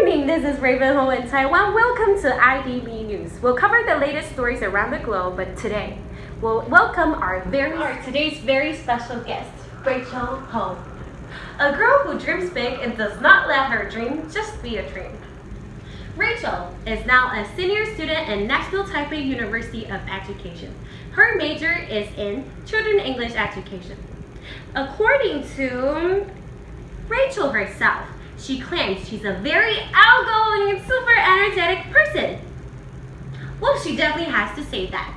morning, this is Raven Ho in Taiwan. Welcome to IDP News. We'll cover the latest stories around the globe, but today we'll welcome our very our today's very special guest, Rachel Ho. A girl who dreams big and does not let her dream just be a dream. Rachel is now a senior student in National Taipei University of Education. Her major is in Children English Education. According to Rachel herself, she claims she's a very outgoing and super energetic person. Well, she definitely has to say that.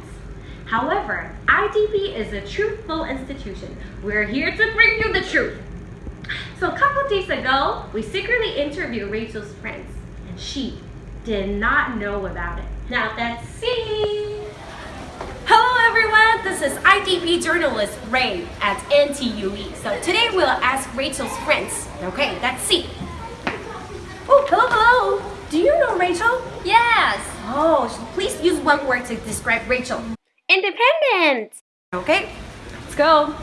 However, IDP is a truthful institution. We're here to bring you the truth. So a couple days ago, we secretly interviewed Rachel's friends, and she did not know about it. Now let's see. Hello everyone, this is IDP journalist Ray at NTUE. So today we'll ask Rachel's friends. Okay, let's see. Oh, hello, hello. Do you know Rachel? Yes. Oh, please use one word to describe Rachel. Independent. Okay, let's go.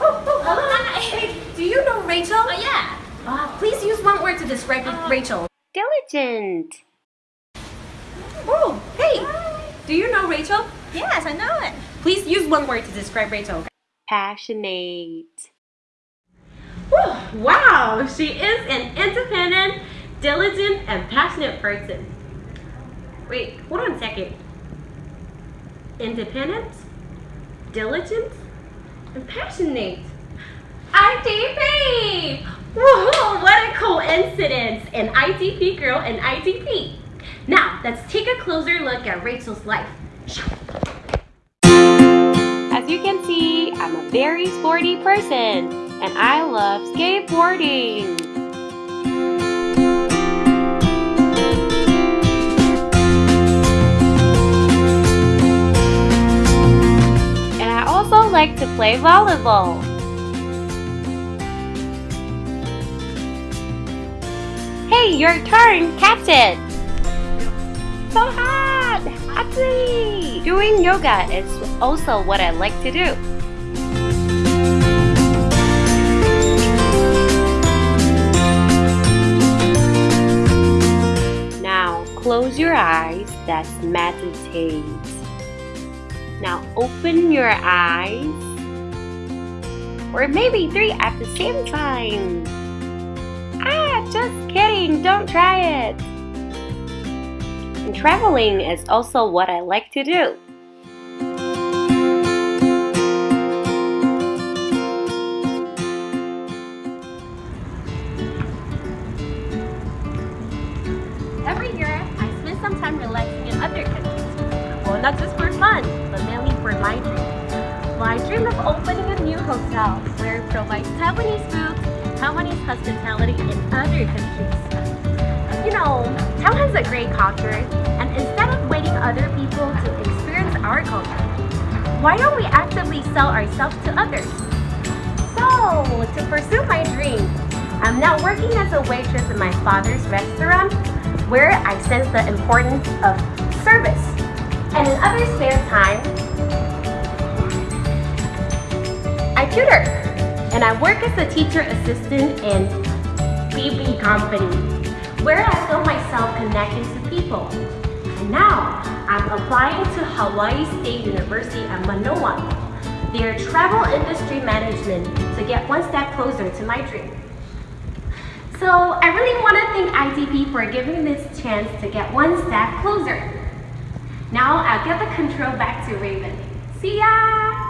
Oh, oh, hello. Hey, do you know Rachel? Oh, yeah. Uh, please use one word to describe Uh, Rachel. Diligent. Oh, hey, do you know Rachel? Yes, I know it. Please use one word to describe Rachel. Passionate. Wow, she is an independent, diligent, and passionate person. Wait, hold on a second. Independent, diligent, and passionate. IDP! Woohoo! What a coincidence! An IDP girl and IDP. Now, let's take a closer look at Rachel's life. As you can see, I'm a very sporty person and I love skateboarding. And I also like to play volleyball. Hey, your turn, catch it! So hot! Atsu! Doing yoga is also what I like to do. That's meditate. Now open your eyes, or maybe three at the same time. Ah, just kidding, don't try it. And traveling is also what I like to do. Not just for fun, but mainly for my dream. I dream of opening a new hotel where it provides Taiwanese food, Taiwanese hospitality in other countries. You know, Taiwan has a great culture, and instead of waiting other people to experience our culture, why don't we actively sell ourselves to others? So, to pursue my dream, I'm now working as a waitress in my father's restaurant where I sense the importance of service. And in other spare time, I tutor. And I work as a teacher assistant in BB Company, where I feel myself connected to people. And now, I'm applying to Hawaii State University at Manoa, their travel industry management to get one step closer to my dream. So I really want to thank IDP for giving this chance to get one step closer. Now I'll give the control back to Raven. See ya!